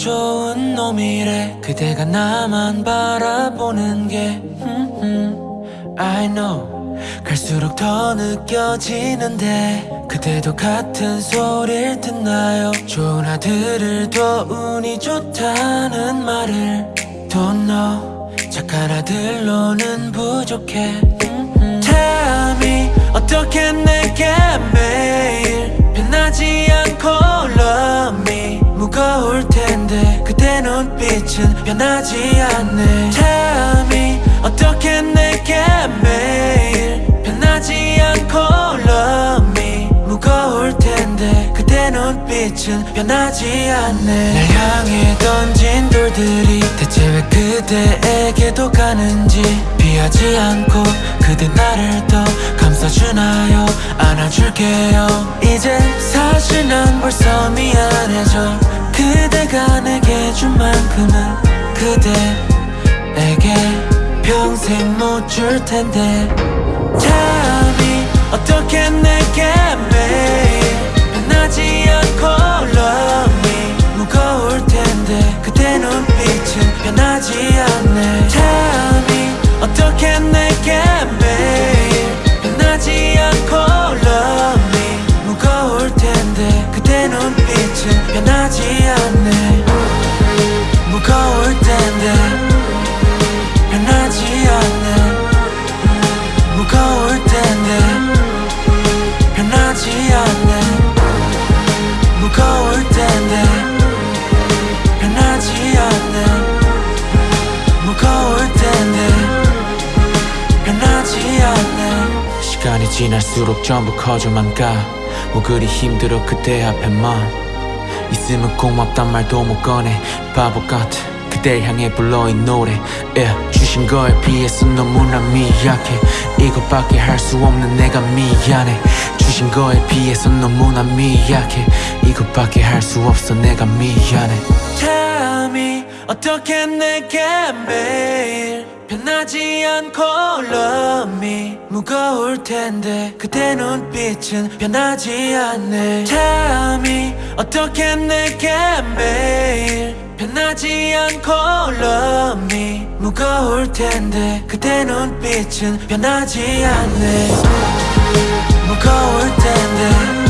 좋은 놈이래. 그대가 나만 바라보는 게. 음, 음, I know. 갈수록 더 느껴지는데. 그대도 같은 소리를 듣나요? 좋은 아들을 더 운이 좋다는 말을. Don't know. 착한 아들로는 부족해. 음, me 어떻게 내게 매 빛은 변하지 않네. me 어떻게 내게 매일 변하지 않고 love me 무거울 텐데 그대 눈빛은 변하지 않네. 날 향해 던진 돌들이 대체 왜 그대에게도 가는지 피하지 않고 그대 나를 더 감싸주나요? 안아줄게요. 이제 사실 난 벌써 미안 만큼은 그대에게 평생 못 줄 텐데. me 어떻게 내게 매일 변하지 않고 love me 무거울 텐데. 그대 눈빛은 변하지 않네. me 어떻게 내게 매일 변하지 않고 love me 무거울 텐데. 그대 눈빛은 변하지 않네 무거울 텐데 변하지 않네. 무거울 텐데 변하지 않네. 무거울 텐데 변하지 않네. 무거울 텐데 변하지 않네. 시간이 지날수록 전부 커져만 가 뭐 그리 힘들어 그대 앞에만 있으면 고맙단 말도 못 꺼내. 바보 같아. 그댈 향해 불러 이 노래. yeah. 주신 거에 비해서 너무나 미약해. 이것밖에 할 수 없는 내가 미안해. 주신 거에 비해서 너무나 미약해. 이것밖에 할 수 없어 내가 미안해. Tell me 어떻게 매일 변 하지 않고 love me 무거울 텐데 그대 눈빛은 변하지 않네. me 어떻게 내게 매일 변하지 않고 love me 무거울 텐데 그대 눈빛은 변하지 않네. 무거울 텐데